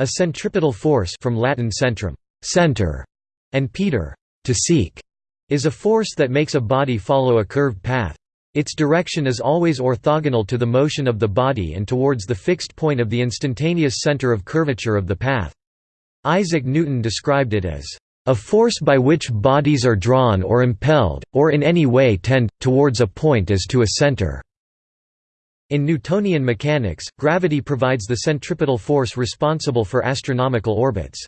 A centripetal force from Latin centrum, center, and petere, to seek, is a force that makes a body follow a curved path. Its direction is always orthogonal to the motion of the body and towards the fixed point of the instantaneous center of curvature of the path. Isaac Newton described it as a force by which bodies are drawn or impelled, or in any way tend, towards a point as to a center." In Newtonian mechanics, gravity provides the centripetal force responsible for astronomical orbits.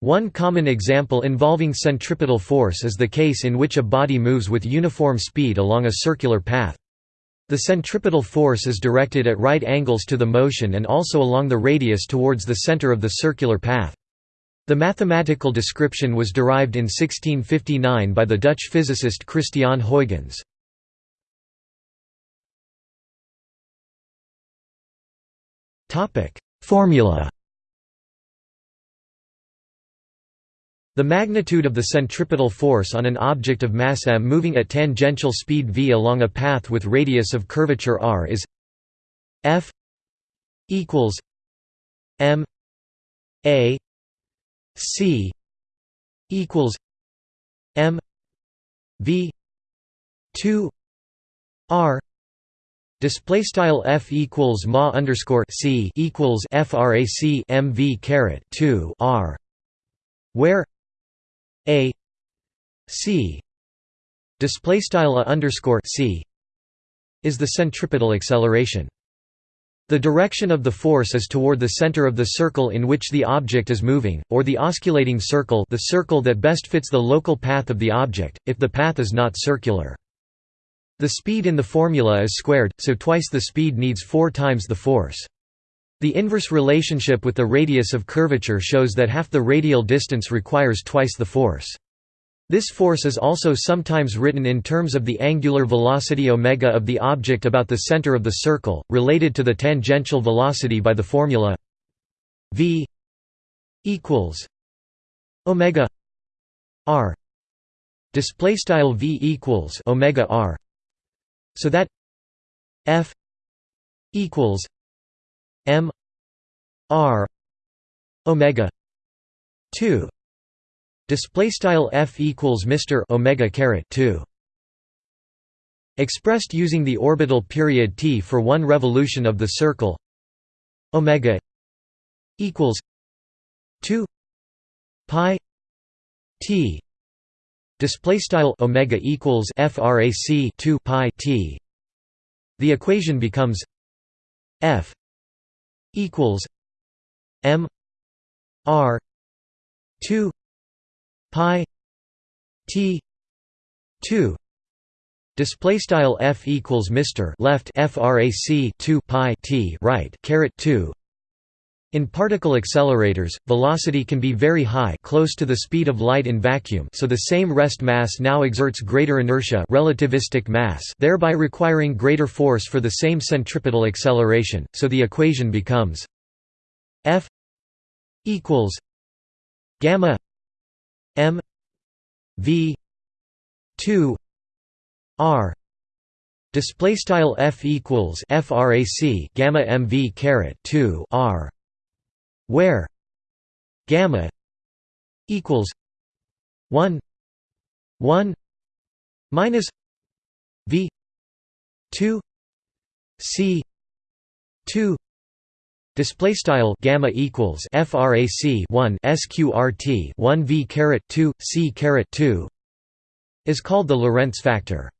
One common example involving centripetal force is the case in which a body moves with uniform speed along a circular path. The centripetal force is directed at right angles to the motion and also along the radius towards the center of the circular path. The mathematical description was derived in 1659 by the Dutch physicist Christiaan Huygens. Formula. The magnitude of the centripetal force on an object of mass m moving at tangential speed v along a path with radius of curvature r is f equals m a C equals M V two R Display style f equals ma underscore c equals frac mv caret two r, where a c display style a underscore c is the centripetal acceleration. The direction of the force is toward the center of the circle in which the object is moving, or the osculating circle the circle that best fits the local path of the object, if the path is not circular. The speed in the formula is squared, so twice the speed needs four times the force. The inverse relationship with the radius of curvature shows that half the radial distance requires twice the force. This force is also sometimes written in terms of the angular velocity omega of the object about the center of the circle, related to the tangential velocity by the formula v equals omega r display style v equals omega r so that f equals m r omega 2 Display style f equals Mr omega caret 2. Expressed using the orbital period t for one revolution of the circle, omega equals 2 pi t. Display style omega equals frac 2 pi t. The equation becomes f equals m r 2 pi t 2 display style f equals mr left frac 2 pi t right caret 2 in particle accelerators, velocity can be very high close to the speed of light in vacuum so the same rest mass now exerts greater inertia relativistic mass thereby requiring greater force for the same centripetal acceleration, so the equation becomes f equals gamma M V two R. Display style F equals frac gamma MV caret 2 R where gamma equals 1 1 minus V 2 C 2 Display style gamma equals frac 1 sqrt 1 v caret 2 c caret 2 is called the Lorentz factor.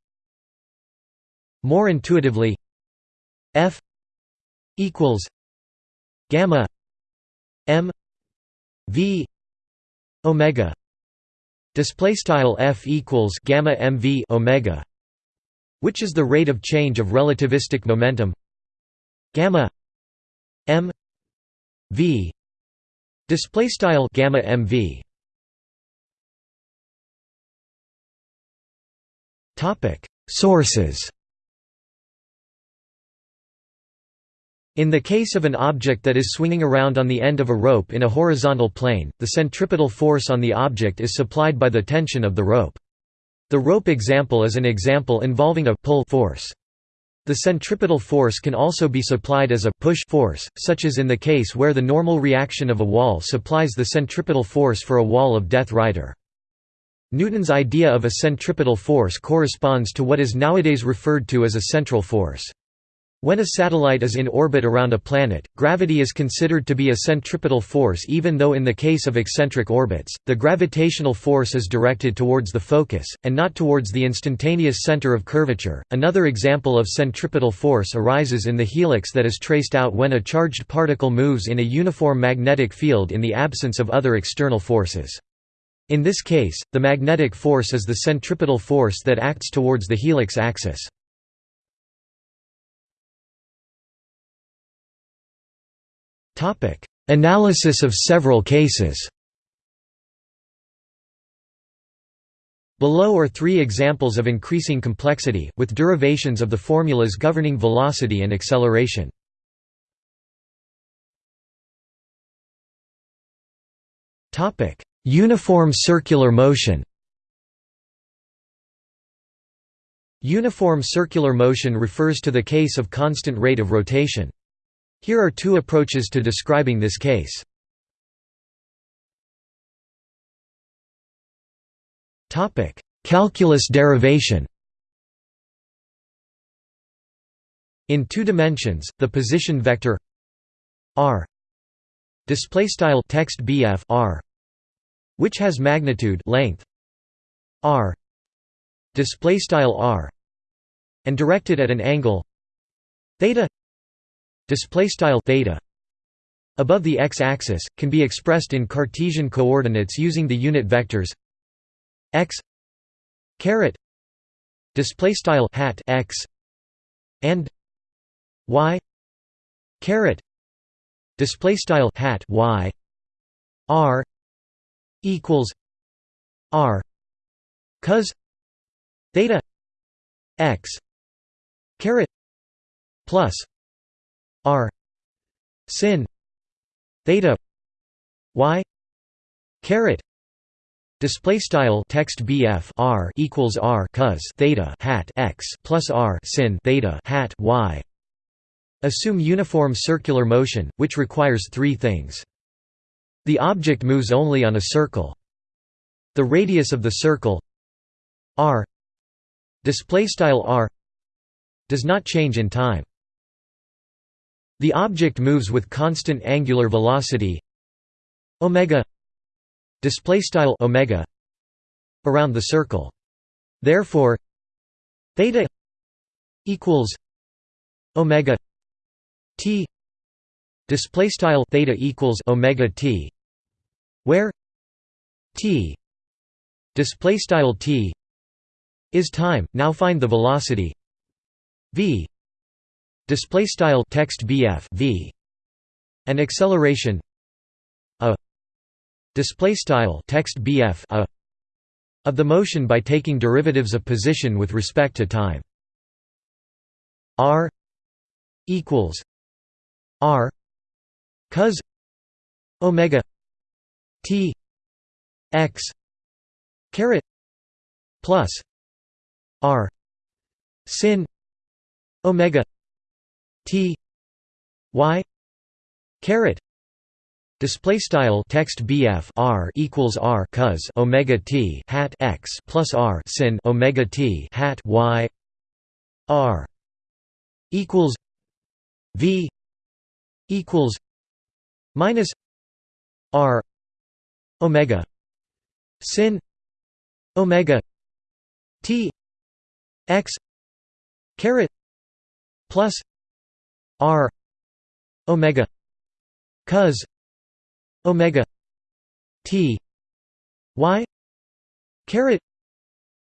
More intuitively, f equals gamma m v omega. Display style f equals gamma mv omega which is the rate of change of relativistic momentum. Gamma m v. Display style gamma mv topic sources In the case of an object that is swinging around on the end of a rope in a horizontal plane, the centripetal force on the object is supplied by the tension of the rope. The rope example is an example involving a pull force. The centripetal force can also be supplied as a push force, such as in the case where the normal reaction of a wall supplies the centripetal force for a wall of Death Rider. Newton's idea of a centripetal force corresponds to what is nowadays referred to as a central force. When a satellite is in orbit around a planet, gravity is considered to be a centripetal force even though in the case of eccentric orbits, the gravitational force is directed towards the focus, and not towards the instantaneous center of curvature. Another example of centripetal force arises in the helix that is traced out when a charged particle moves in a uniform magnetic field in the absence of other external forces. In this case, the magnetic force is the centripetal force that acts towards the helix axis. Analysis of several cases Below are three examples of increasing complexity, with derivations of the formulas governing velocity and acceleration. Uniform circular motion Uniform circular motion refers to the case of constant rate of rotation. Here are two approaches to describing this case. Topic: Calculus derivation In two dimensions, the position vector r display style text bf r which has magnitude length r display style r and directed at an angle theta display style theta above the x-axis can be expressed in Cartesian coordinates using the unit vectors x caret display style hat x and y caret display style hat y r equals r cos theta x caret plus r sin theta y caret Display style text BF R equals R cos theta hat x plus R sin theta hat y. Assume uniform circular motion, which requires three things. The object moves only on a circle. The radius of the circle r display style r does not change in time. The object moves with constant angular velocity omega display style omega around the circle. Therefore, theta equals omega t display style theta equals omega t where t display style t is time. Now find the velocity v display style text bf v and acceleration a display style text bf a of the motion by taking derivatives of position with respect to time. R equals r cos omega t x caret plus r sin omega T Y caret Display style text BF R equals R cos Omega T hat X plus R sin Omega T hat Y R equals V equals minus R Omega sin Omega T X caret plus r omega cos omega t y caret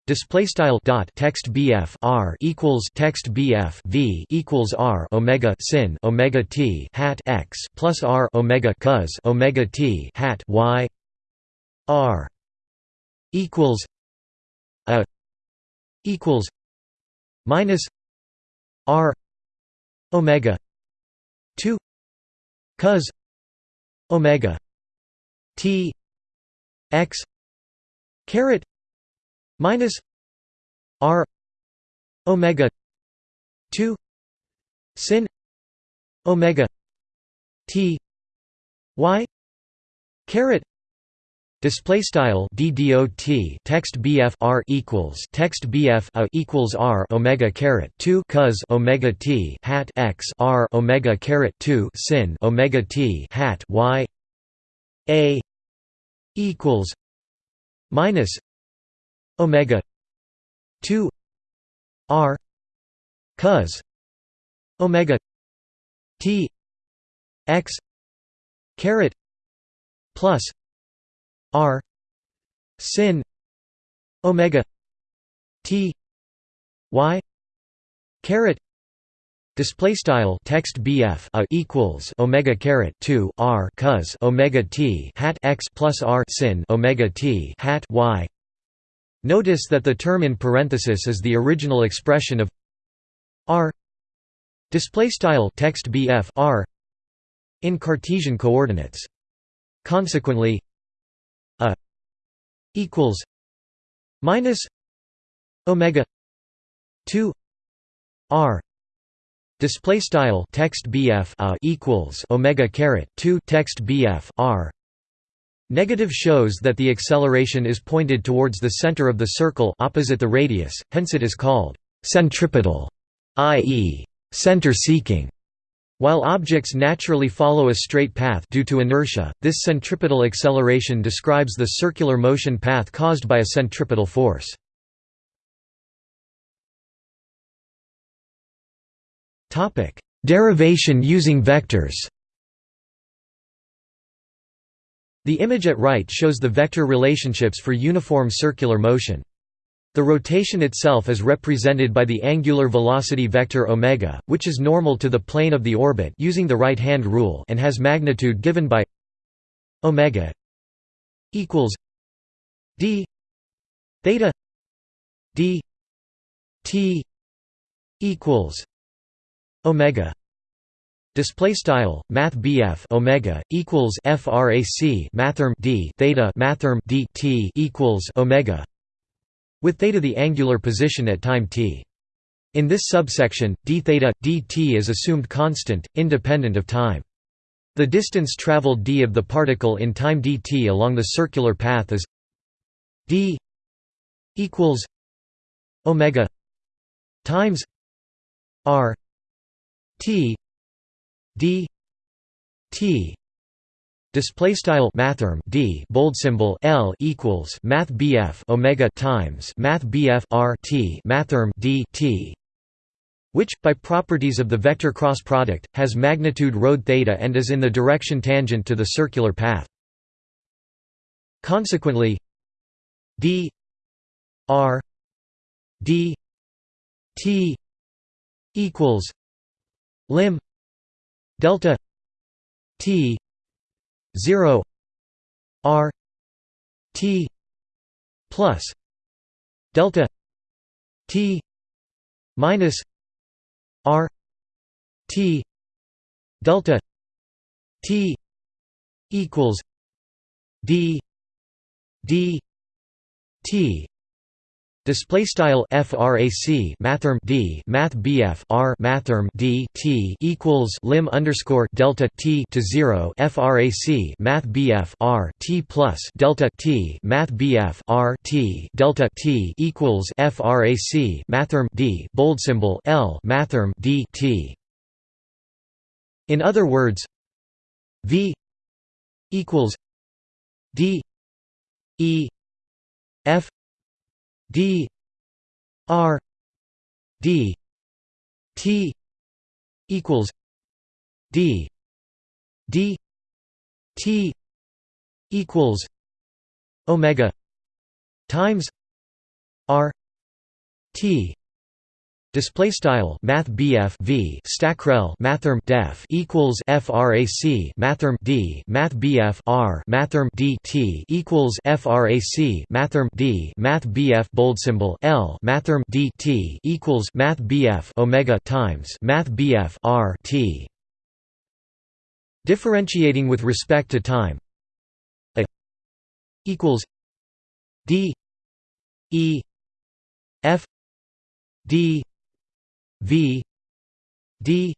Display style dot text BF R equals text BF V equals R Omega sin Omega T hat X plus R Omega cos Omega T hat Y R equals a equals minus R omega. 2 cos. Omega. T. X. Caret. Minus r. Omega. 2 sin. Omega. T. Y. Caret Display style ddot text bf r equals text bf a equals r omega caret 2 cos omega t hat x r omega caret 2 sin omega t hat y a equals minus omega 2 r cos omega t x caret plus r sin omega t y caret Display style text BF a equals omega caret two R cos omega T hat x plus R sin omega T hat y. Notice that the term in parenthesis is the original expression of R display style text BF R in Cartesian coordinates. Consequently, equals minus omega 2 r display style text bf equals omega caret 2 text bf r Negative shows that the acceleration is pointed towards the center of the circle opposite the radius, hence it is called centripetal, i.e., center-seeking. While objects naturally follow a straight path due to inertia, this centripetal acceleration describes the circular motion path caused by a centripetal force. Derivation using vectors The image at right shows the vector relationships for uniform circular motion. The rotation itself is represented by the angular velocity vector omega, which is normal to the plane of the orbit using the right-hand rule and has magnitude given by omega equals d theta d t equals omega. Display style math omega equals frac mathrm d theta mathrm d t equals omega with theta the angular position at time t. In this subsection, d theta, dt is assumed constant, independent of time. The distance traveled d of the particle in time dt along the circular path is d equals omega times r t d t Display style mathrm d bold symbol l equals math bf omega times math bf r t mathrm d t, which, by properties of the vector cross product, has magnitude rho theta and is in the direction tangent to the circular path. Consequently, d r d t equals lim delta t 0 r t plus delta t minus r t delta t equals d d t Display style frac mathrm d math bf r mathrm d t equals lim underscore delta t to zero frac math bf r t plus delta t math bf r t delta t equals frac mathrm d bold symbol l mathrm d t. In other words, v equals d e f d r d t equals d d t equals omega times r t Display style Math BF V Stackrel Mathrm Def equals FRAC Mathrm D Math BF R Mathrm D T equals FRAC Mathrm D Math BF bold symbol L Mathrm D T equals Math BF Omega times Math BF R T. Differentiating with respect to time. Equals D E F D V D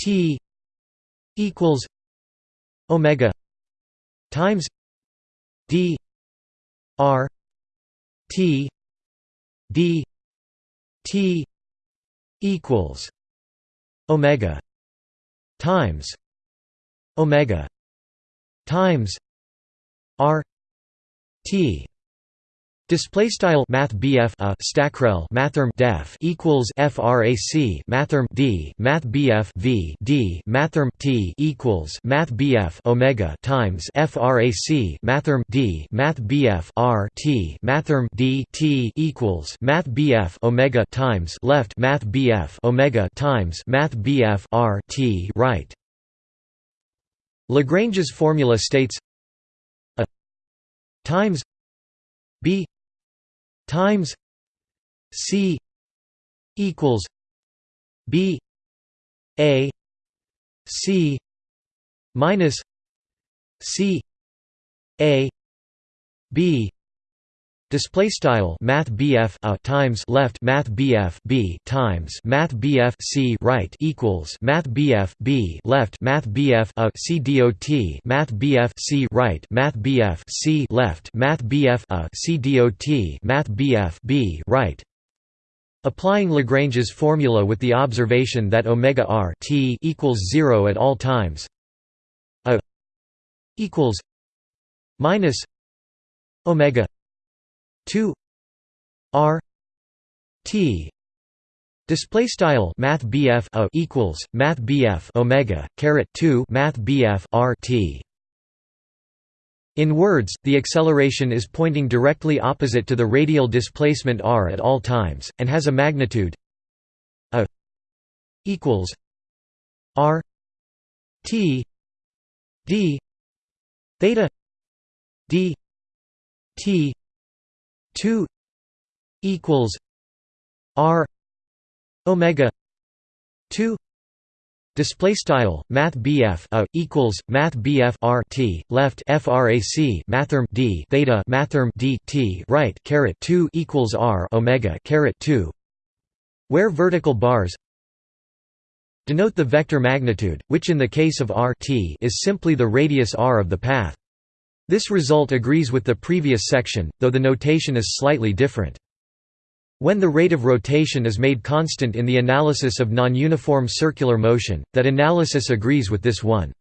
T equals omega times D R T D T equals omega times omega times r t Display style Math BF a uh, stackrel mathrm def equals frac mathrm d Math BF v d mathrm t equals Math BF omega times frac mathrm d Math BF r t mathrm d t equals Math BF omega times left Math BF omega times Math BF r t right. Lagrange's formula states a times b times C equals B A C minus C A B Display style Math BF a times left Math BF B times Math BF C right equals Math BF B left Math BF a C dot Math BF C right Math BF C left Math BF a C dot Math BF B right. Applying Lagrange's formula with the observation that omega r t equals 0 at all times a equals minus omega 2 r t display style math bf a equals math omega caret 2 math bf r t. In words, the acceleration is pointing directly opposite to the radial displacement r at all times, and has a magnitude a equals r t d theta d t 2 equals r omega 2 Display style Math BF a uh, equals Math R T left FRAC Mathrm D theta Mathrm D T right caret two equals R Omega caret two where vertical bars denote the vector magnitude, which in the case of R t is simply the radius r of the path. This result agrees with the previous section, though the notation is slightly different. When the rate of rotation is made constant in the analysis of non-uniform circular motion, that analysis agrees with this one.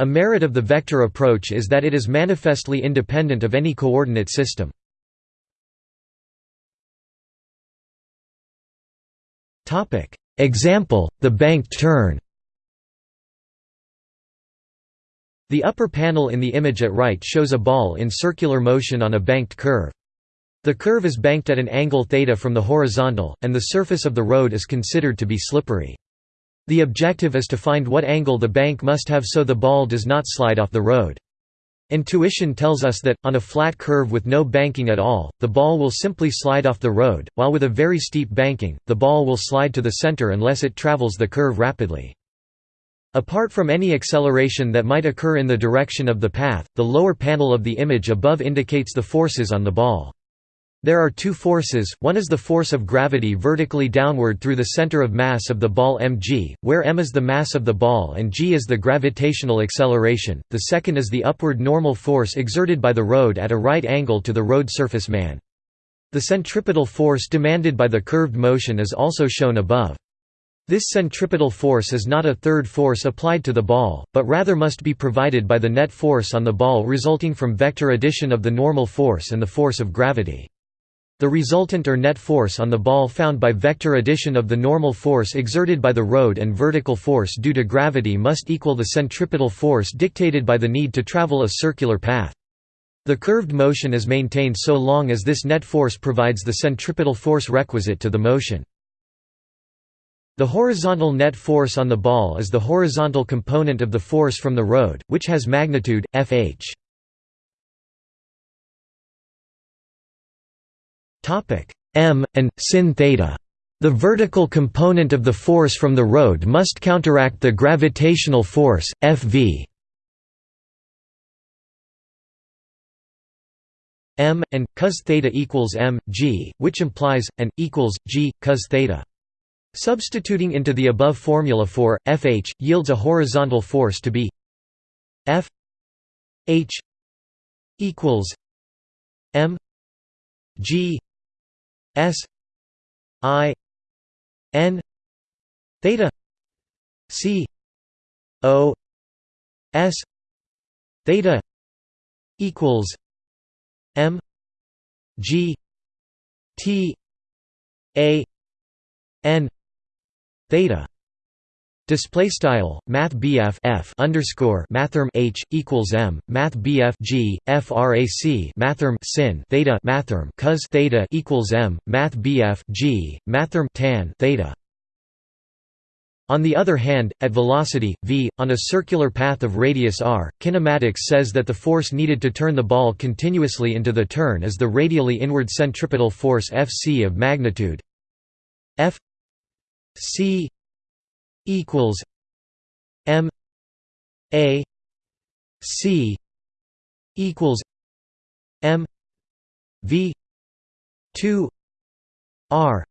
A merit of the vector approach is that it is manifestly independent of any coordinate system. Example, the banked turn The upper panel in the image at right shows a ball in circular motion on a banked curve. The curve is banked at an angle theta from the horizontal, and the surface of the road is considered to be slippery. The objective is to find what angle the bank must have so the ball does not slide off the road. Intuition tells us that, on a flat curve with no banking at all, the ball will simply slide off the road, while with a very steep banking, the ball will slide to the center unless it travels the curve rapidly. Apart from any acceleration that might occur in the direction of the path, the lower panel of the image above indicates the forces on the ball. There are two forces, one is the force of gravity vertically downward through the center of mass of the ball mg, where m is the mass of the ball and g is the gravitational acceleration, the second is the upward normal force exerted by the road at a right angle to the road surface man. The centripetal force demanded by the curved motion is also shown above. This centripetal force is not a third force applied to the ball, but rather must be provided by the net force on the ball resulting from vector addition of the normal force and the force of gravity. The resultant or net force on the ball found by vector addition of the normal force exerted by the road and vertical force due to gravity must equal the centripetal force dictated by the need to travel a circular path. The curved motion is maintained so long as this net force provides the centripetal force requisite to the motion. The horizontal net force on the ball is the horizontal component of the force from the road, which has magnitude, Fh. m, and, sin theta. The vertical component of the force from the road must counteract the gravitational force, Fv. m, and, cos theta equals m, g, which implies, and, equals, g, cos theta. Substituting into the above formula for Fh yields a horizontal force to be F H equals M G S I N theta C O S theta equals M G T A N theta. Display style Math F underscore Mathrm H equals M Math G FRAC Mathrm Sin theta Mathrm cos theta equals M Math G Mathrm tan theta. On the other hand, at velocity, v, on a circular path of radius r, kinematics says that the force needed to turn the ball continuously into the turn is the radially inward centripetal force Fc of magnitude F c equals M A C equals M V two R.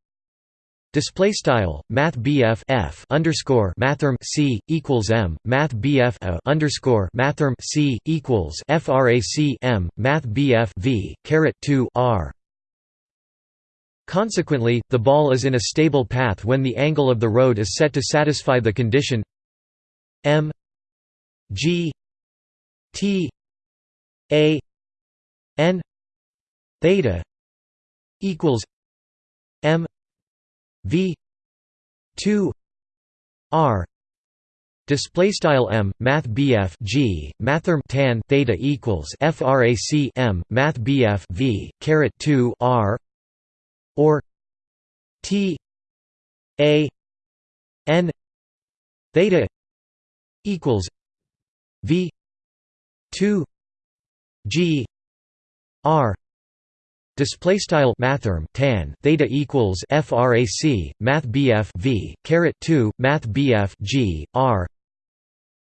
Display style Math F underscore Mathrm C equals M Math BF underscore Mathrm C equals FRAC M Math BF V caret two R Consequently, the ball is in a stable path when the angle of the road is set to satisfy the condition m g t a n theta equals m v 2 r. Display style m math bf g mathrm tan theta equals frac m math bf v caret 2 r or T A N theta equals V two G R Display style mathrm tan theta equals frac math bf v caret 2 math bf g r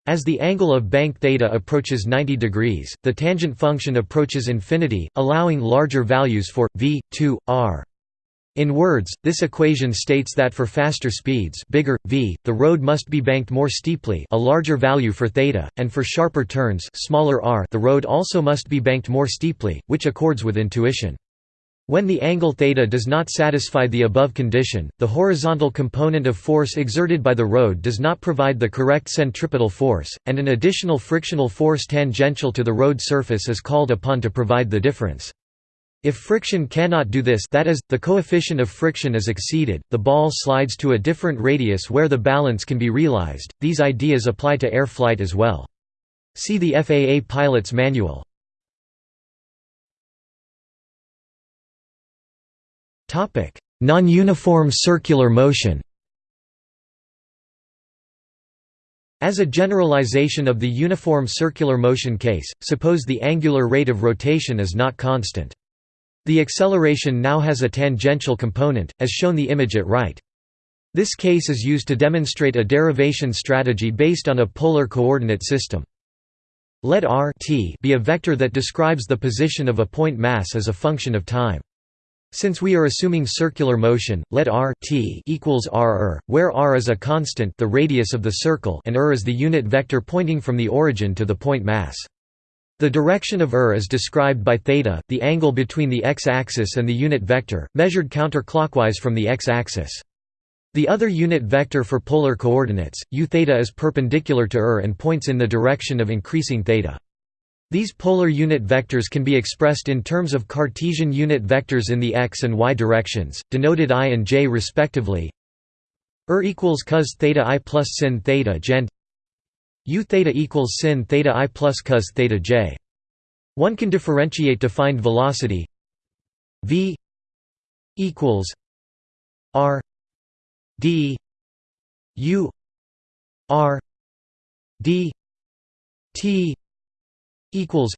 as the angle of bank theta approaches 90 degrees, the tangent function approaches infinity, allowing larger values for v 2 r. In words, this equation states that for faster speeds bigger, v, the road must be banked more steeply a larger value for theta, and for sharper turns smaller r the road also must be banked more steeply, which accords with intuition. When the angle theta does not satisfy the above condition, the horizontal component of force exerted by the road does not provide the correct centripetal force, and an additional frictional force tangential to the road surface is called upon to provide the difference. If friction cannot do this that is, the coefficient of friction is exceeded, the ball slides to a different radius where the balance can be realized. These ideas apply to air flight as well. See the FAA Pilot's Manual. Non-uniform circular motion As a generalization of the uniform circular motion case, suppose the angular rate of rotation is not constant. The acceleration now has a tangential component, as shown the image at right. This case is used to demonstrate a derivation strategy based on a polar coordinate system. Let r t be a vector that describes the position of a point mass as a function of time. Since we are assuming circular motion, let r t equals r er, where r is a constant the radius of the circle and r is the unit vector pointing from the origin to the point mass. The direction of ER is described by theta, the angle between the x-axis and the unit vector, measured counterclockwise from the x-axis. The other unit vector for polar coordinates, u theta is perpendicular to ER and points in the direction of increasing theta. These polar unit vectors can be expressed in terms of Cartesian unit vectors in the x and y directions, denoted i and j respectively. Er equals cos theta i plus sin theta gent U theta equals sin theta i plus cos theta j. One can differentiate to find velocity v equals r d u r d t equals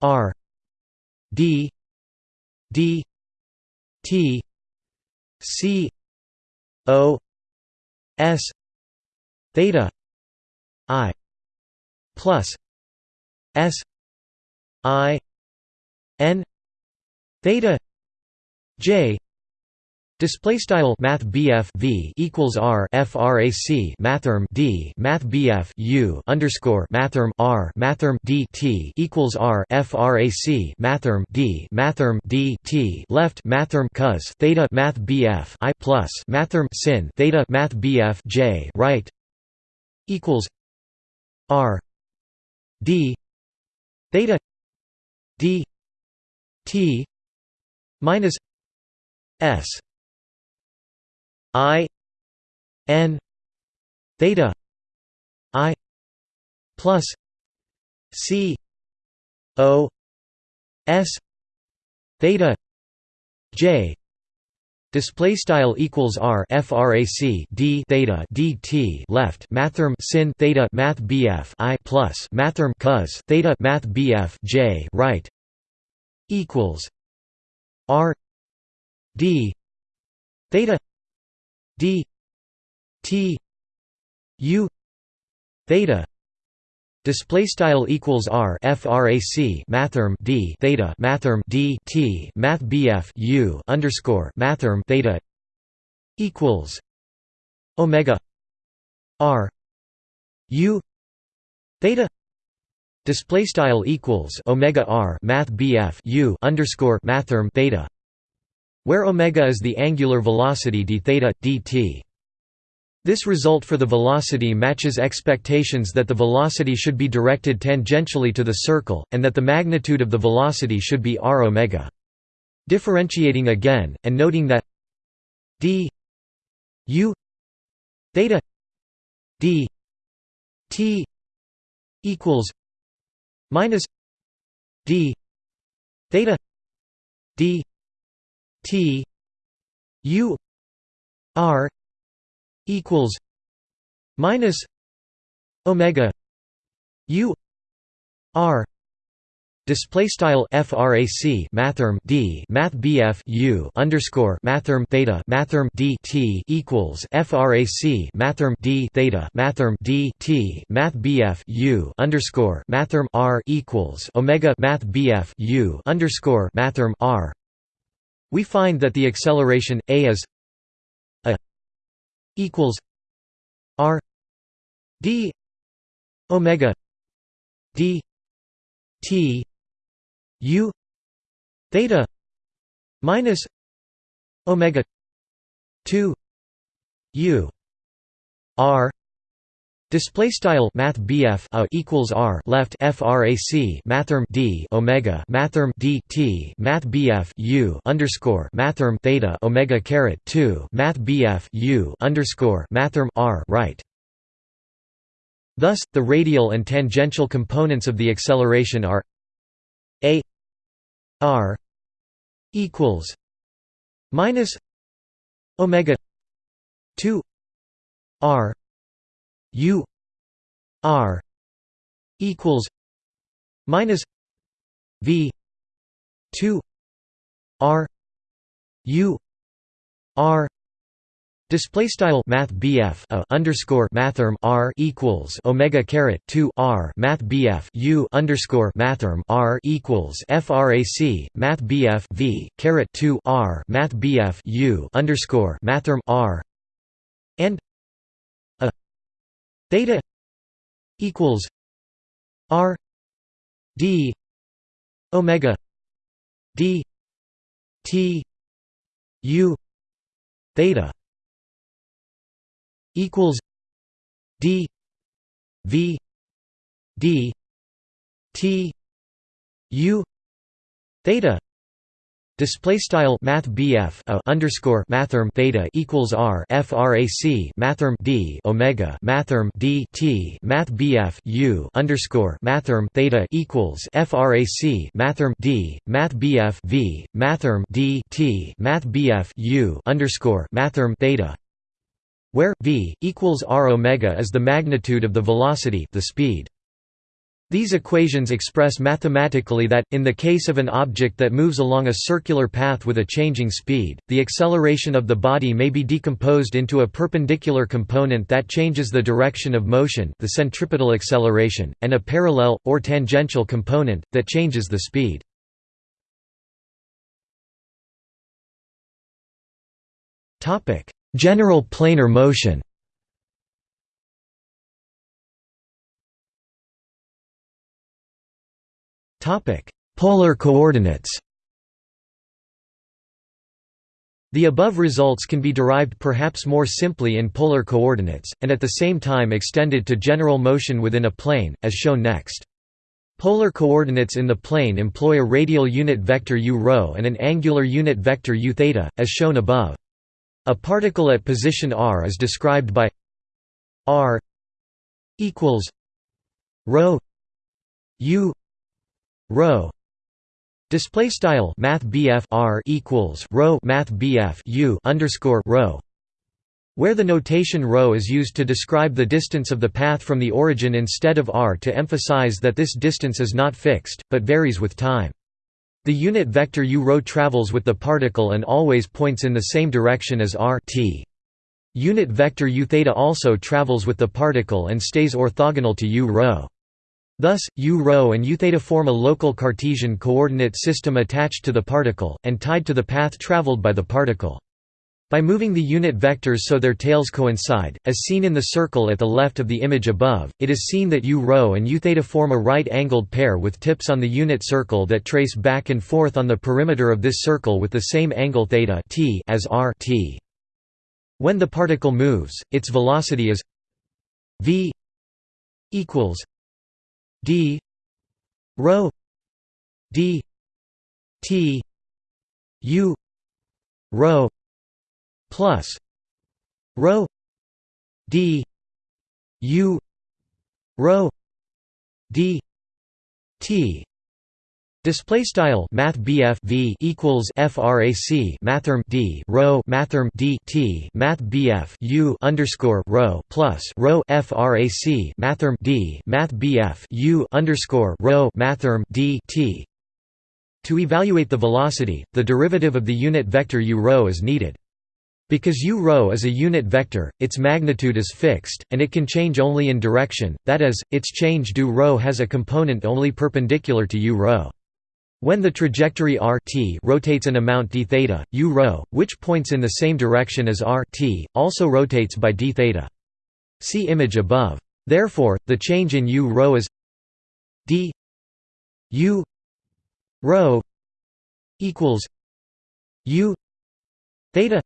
r d d t c o s theta I plus S I N theta J Display style Math v equals R frac Mathrm D Math U underscore Mathrm R Mathrm D T equals R frac Mathrm D Mathrm D T left Mathrm cos theta Math I plus Mathrm sin theta Math J right equals R D theta D T minus S I N theta I plus C O S theta J Display style equals r frac d theta dt left mathrm sin theta math bf i plus mathrm cos theta math bf j right equals r d theta d t u theta display style equals r frac mathrm d theta mathrm d t math bf u underscore mathrm theta equals omega r u theta display style equals omega r math bf u underscore mathrm theta where omega is the angular velocity d theta dt. This result for the velocity matches expectations that the velocity should be directed tangentially to the circle, and that the magnitude of the velocity should be r omega. Differentiating again, and noting that d u theta d t equals minus d theta d T U R equals minus Omega U R Display style frac mathrm d math bf u underscore mathrm theta mathrm d t equals frac mathrm d theta mathrm d t math bf u underscore mathrm r equals omega math bf u underscore mathrm r. We find that the acceleration a is equals r d omega d t u theta minus omega 2 u r Display style Math a equals R left frac Mathrm D Omega Mathrm D T Math U underscore Mathrm Theta Omega caret two Math U underscore Mathrm R right. Thus, the radial and tangential components of the acceleration are a R equals minus Omega two R U R equals minus V two R U R Display style Math BF a underscore Mathrm R equals Omega caret two R Math BF U underscore Mathrm R equals FRAC Math BF V caret two R Math BF U underscore Mathrm R and theta equals r d omega d t u theta equals d v d t u theta Display style Math BF a underscore Mathrm theta equals R frac Mathrm D Omega Mathrm D T Math BF U underscore Mathrm theta equals frac Mathrm D Math BF V Mathrm D T Math BF U underscore Mathrm theta where V equals R omega is the magnitude of the velocity the speed these equations express mathematically that, in the case of an object that moves along a circular path with a changing speed, the acceleration of the body may be decomposed into a perpendicular component that changes the direction of motion the centripetal acceleration, and a parallel, or tangential component, that changes the speed. General planar motion. Polar coordinates. The above results can be derived perhaps more simply in polar coordinates, and at the same time extended to general motion within a plane, as shown next. Polar coordinates in the plane employ a radial unit vector u rho and an angular unit vector u theta, as shown above. A particle at position r is described by r equals rho u rho display style math r equals rho math u underscore rho where the notation ρ is used to describe the distance of the path from the origin instead of r to emphasize that this distance is not fixed, but varies with time. The unit vector u rho travels with the particle and always points in the same direction as r t. Unit vector u theta also travels with the particle and stays orthogonal to u rho. Thus, u rho and u theta form a local Cartesian coordinate system attached to the particle, and tied to the path traveled by the particle. By moving the unit vectors so their tails coincide, as seen in the circle at the left of the image above, it is seen that u rho and u theta form a right-angled pair with tips on the unit circle that trace back and forth on the perimeter of this circle with the same angle theta t as r t. When the particle moves, its velocity is v equals d rho d t u rho plus rho d u rho d t Display style Math v equals frac mathrm d rho mathrm d t Math u underscore rho plus rho frac mathrm d Math u underscore rho mathrm d t. To evaluate the velocity, the derivative of the unit vector u rho is needed. Because u rho is a unit vector, its magnitude is fixed, and it can change only in direction, that is, its change do rho has a component only perpendicular to u rho. When the trajectory r t rotates an amount d theta, u rho, which points in the same direction as r t, also rotates by d theta. See image above. Therefore, the change in u rho is d u rho equals u theta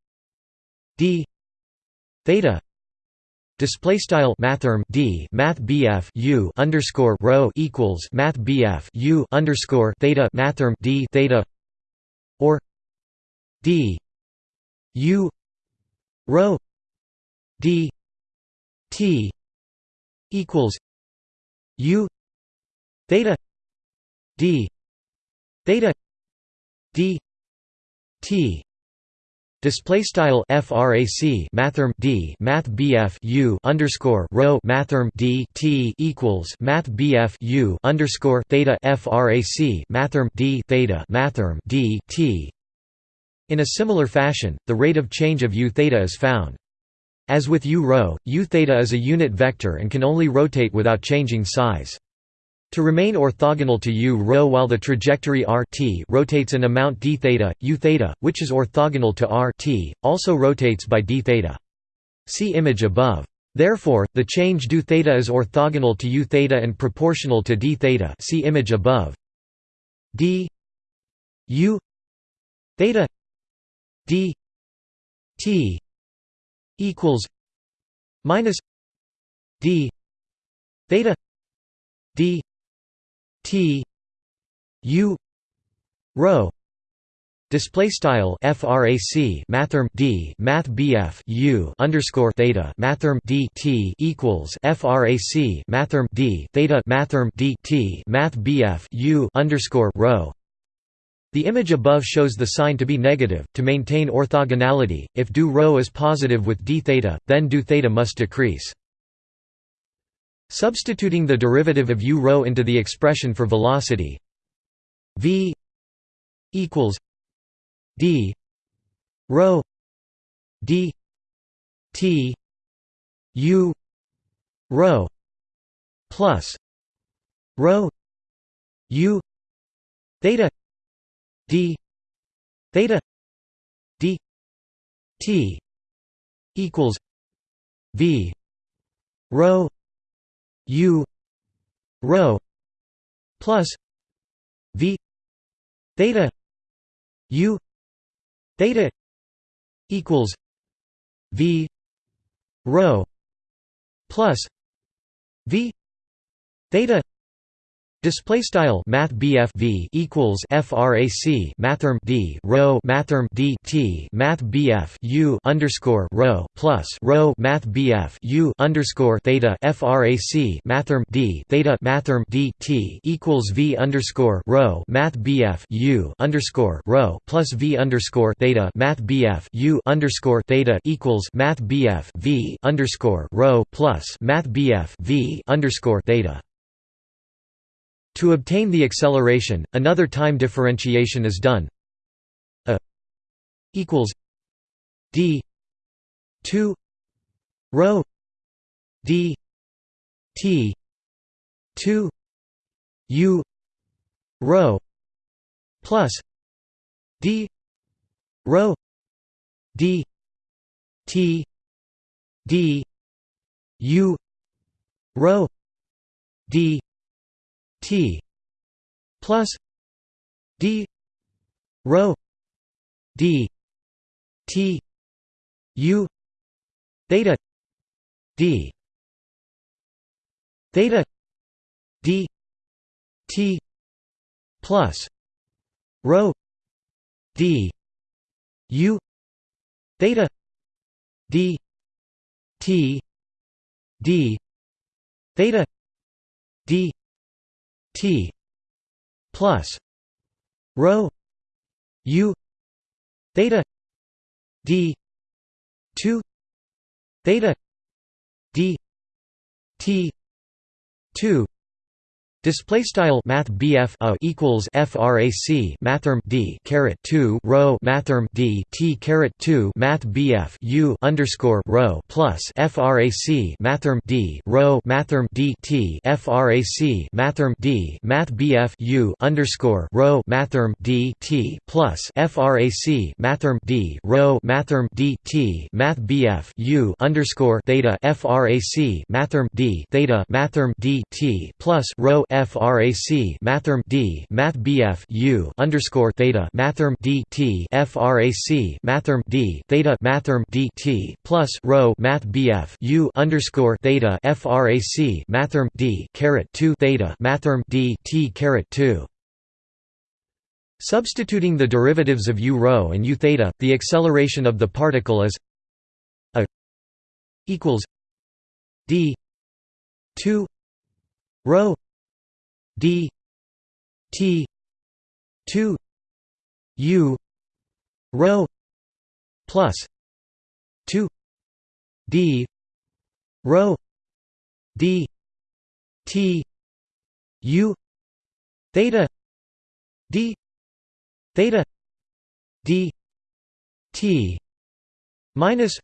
d theta display style mathrm d math bf u underscore rho equals math bf u underscore theta mathrm d theta or d u rho d t equals u theta d theta d t Display style frac mathrm d math bf u underscore rho mathrm d t equals math bf u underscore theta frac mathrm d theta mathrm d t. In a similar fashion, the rate of change of u theta is found. As with u rho, u theta is a unit vector and can only rotate without changing size. To remain orthogonal to u rho while the trajectory r t rotates an amount d theta, u theta, which is orthogonal to r t, also rotates by d theta. See image above. Therefore, the change d theta is orthogonal to u theta and proportional to d theta. See image above. d u theta d t equals minus d theta d T U rho display style frac mathrm d math bf u underscore theta mathrm d t equals frac mathrm d theta mathrm d t math bf u underscore rho. The image above shows the sign to be negative. To maintain orthogonality, if do rho is positive with d theta, then do theta must decrease. Substituting the derivative of u rho into the expression for velocity v equals d rho d t u rho plus rho u theta d theta d t equals v rho u rho plus v theta u theta equals v rho plus v theta Display style Math v equals frac mathrm d rho mathrm d t Math u underscore rho plus rho Math u underscore theta frac mathrm d theta mathrm d t equals v underscore rho Math u underscore rho plus v underscore theta Math u underscore theta equals Math v underscore rho plus Math v underscore theta. To obtain the acceleration, another time differentiation is done. A equals d 2 rho d t 2 u rho plus d rho d t d u rho d T plus D rho D T U theta D theta D T plus rho D U theta D T D theta D T plus rho U theta D two theta D T two Display style Math BF a equals frac mathrm D caret two rho mathrm D T caret two Math BF U underscore rho plus frac mathrm D rho mathrm D T frac mathrm D Math BF U underscore rho mathrm D T plus frac mathrm D rho mathrm D T Math BF U underscore theta frac mathrm D theta mathrm D T plus rho frac mathrm d math bf u underscore theta mathrm d t frac mathrm d theta mathrm d t plus rho math bf u underscore theta frac mathrm d caret 2 theta mathrm d t caret 2 Substituting the derivatives of u rho and u theta, the acceleration of the particle is a equals d 2 rho d t 2 u rho plus 2 d rho d t u theta d theta d t minus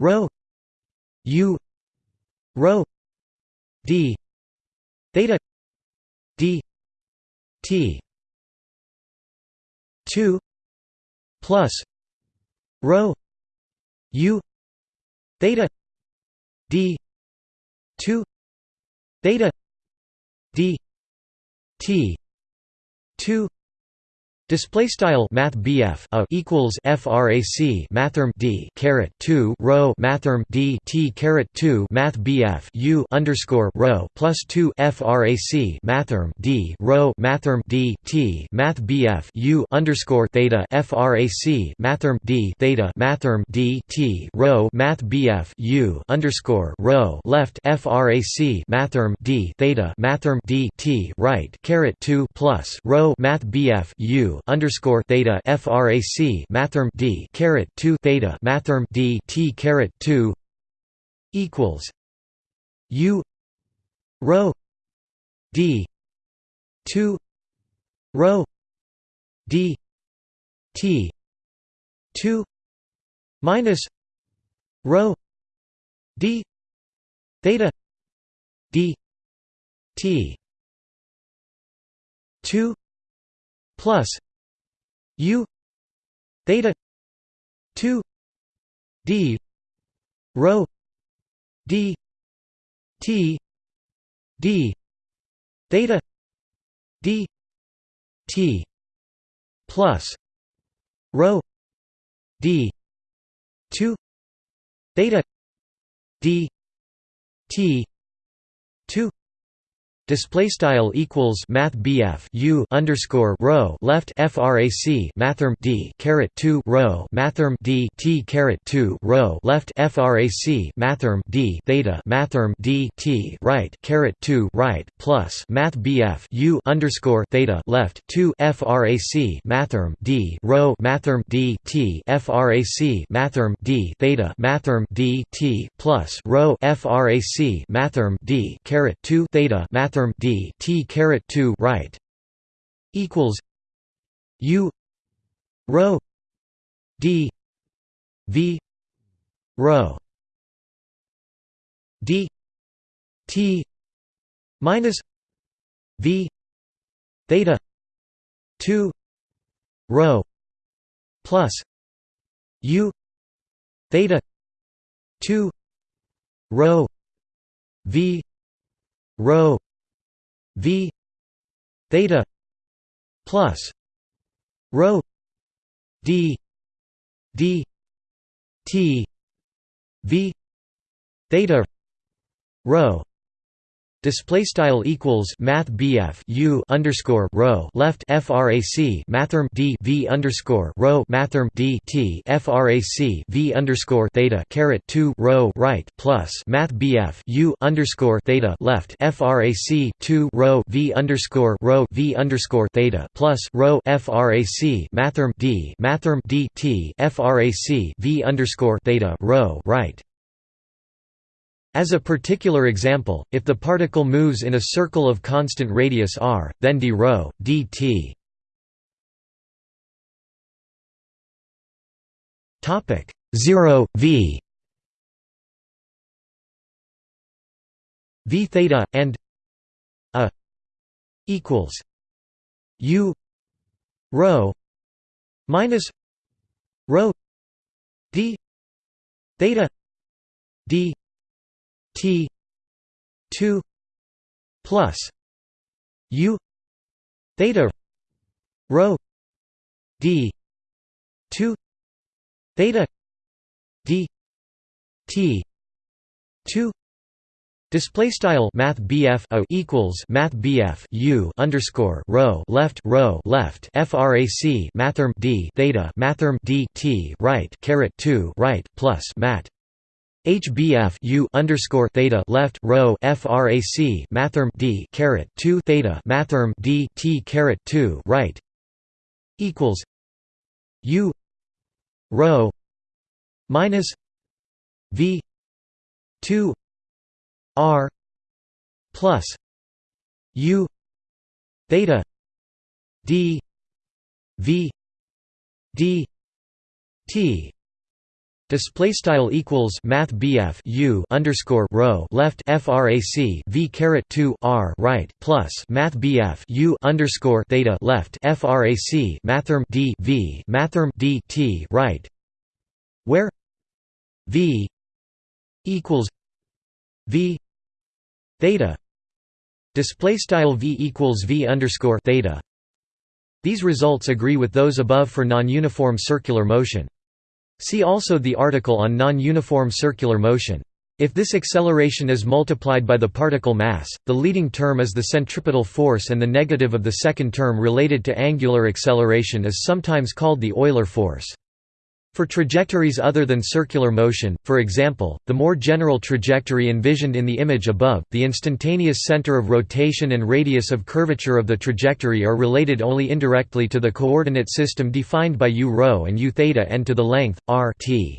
rho u rho d theta d t 2 plus rho u theta d 2 theta d t 2 Display style Math BF a equals frac mathrm D caret 2 rho mathrm D T caret 2 Math BF U underscore rho plus 2 frac mathrm D rho mathrm D T Math BF U underscore theta frac mathrm D theta mathrm D T rho Math BF U underscore rho left frac mathrm D theta mathrm D T right caret 2 plus rho Math BF U underscore theta frac mathrm d caret 2 theta mathrm d t caret 2 equals u rho d 2 rho d t 2 minus rho d theta d t 2 plus u theta 2 d rho d t d theta d t plus rho d 2 theta d t 2 Display style equals Math BF U underscore rho left FRAC Mathrm D caret two rho Mathrm D T caret two rho left FRAC Mathrm D theta Mathrm D T right caret two right plus Math BF U underscore theta left two FRAC Mathrm D rho Mathrm D T FRAC Mathrm D theta Mathrm D T plus rho FRAC Mathrm D caret two theta Mathrm d t caret 2 right equals u rho d v rho d t minus v theta 2 rho plus u theta 2 rho v rho v theta plus rho d d t v theta rho Display style equals Math BF U underscore rho left FRAC Mathrm D V underscore rho Mathrm D T FRAC V underscore theta caret two rho right plus Math BF U underscore theta left FRAC two rho V underscore rho V underscore theta plus rho FRAC Mathrm D Mathrm D T FRAC V underscore theta rho right as a particular example, if the particle moves in a circle of constant radius r, then d rho dt. Topic 0 v. V theta and a equals u rho minus rho d theta d T two plus U theta rho D two theta D T two Display style Math BF o equals Math BF U underscore rho left rho left FRAC Mathrm D theta Mathrm D T right caret two right plus Mat HBF U underscore theta left rho FRAC mathrm D caret two theta mathrm D T caret two right equals U rho minus V two R plus U theta D V D T Display style equals Math BF U underscore rho left FRAC V caret two R right plus Math BF U underscore theta left FRAC Mathrm D V Mathrm D T right where V equals V theta. Display style V equals V underscore theta. These results agree with those above for non-uniform circular motion See also the article on non-uniform circular motion. If this acceleration is multiplied by the particle mass, the leading term is the centripetal force and the negative of the second term related to angular acceleration is sometimes called the Euler force. For trajectories other than circular motion, for example, the more general trajectory envisioned in the image above, the instantaneous center of rotation and radius of curvature of the trajectory are related only indirectly to the coordinate system defined by u rho and u theta and to the length, r t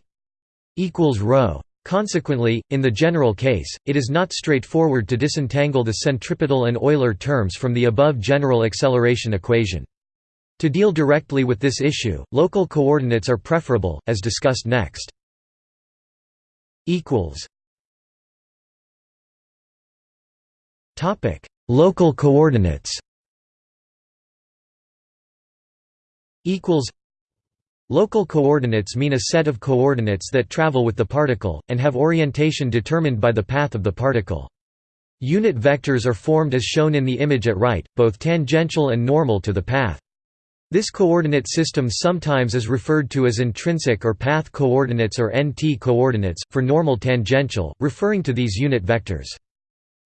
equals rho. Consequently, in the general case, it is not straightforward to disentangle the centripetal and Euler terms from the above general acceleration equation. To deal directly with this issue, local coordinates are preferable, as discussed next. Local coordinates Local coordinates mean a set of coordinates that travel with the particle, and have orientation determined by the path of the particle. Unit vectors are formed as shown in the image at right, both tangential and normal to the path. This coordinate system sometimes is referred to as intrinsic or path coordinates or NT coordinates, for normal tangential, referring to these unit vectors.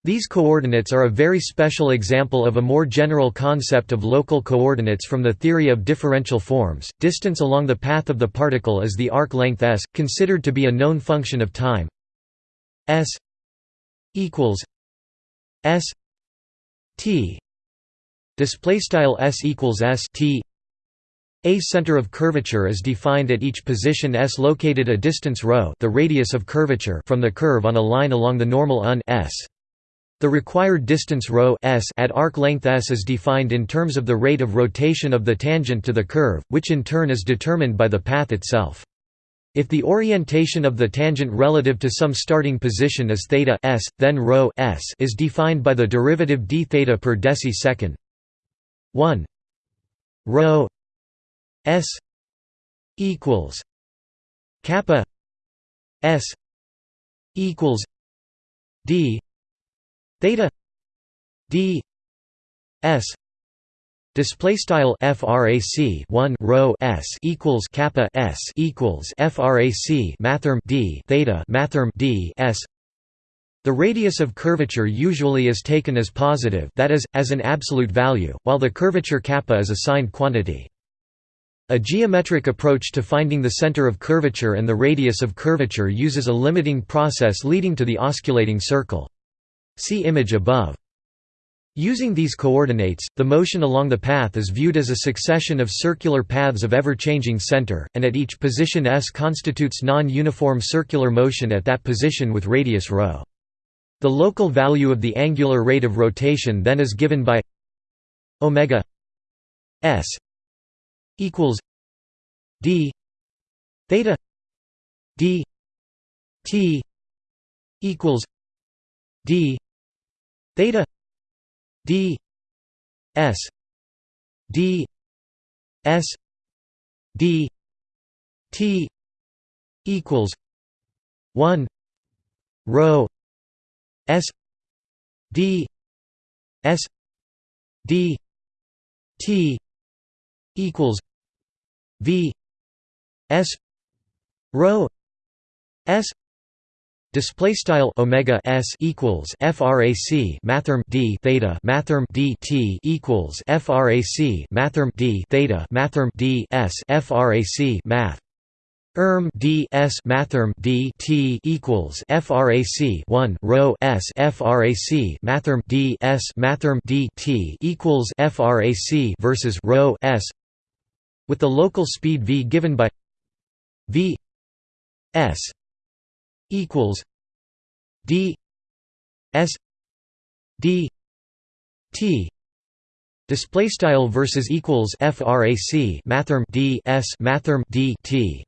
These coordinates are a very special example of a more general concept of local coordinates from the theory of differential forms. Distance along the path of the particle is the arc length s, considered to be a known function of time. s equals s t display style s equals s t a center of curvature is defined at each position S located a distance ρ the radius of curvature from the curve on a line along the normal un S. The required distance ρ S at arc length S is defined in terms of the rate of rotation of the tangent to the curve, which in turn is determined by the path itself. If the orientation of the tangent relative to some starting position is theta s, then rho s is defined by the derivative d theta per deci second. 1 rho s equals kappa s equals d theta d s display style frac 1 rho s equals kappa s equals frac mathrm d theta mathrm d s the radius of curvature usually is taken as positive that is, as an absolute value, while the curvature kappa is a signed quantity. A geometric approach to finding the center of curvature and the radius of curvature uses a limiting process leading to the osculating circle. See image above. Using these coordinates, the motion along the path is viewed as a succession of circular paths of ever-changing center, and at each position s constitutes non-uniform circular motion at that position with radius ρ. The local value of the angular rate of rotation then is given by omega s equals d theta d t equals d theta d s d s d t equals 1 rho s d s d t equals v s rho s Display style omega s equals frac mathrm d theta mathrm d t equals frac mathrm d theta mathrm d s frac math. Erm d s mathrm d t equals frac 1 rho s frac mathrm d s mathrm d t equals frac versus rho s with the local speed v given by v s equals D S D T display style versus equals frac mathrm D S mathrm D T.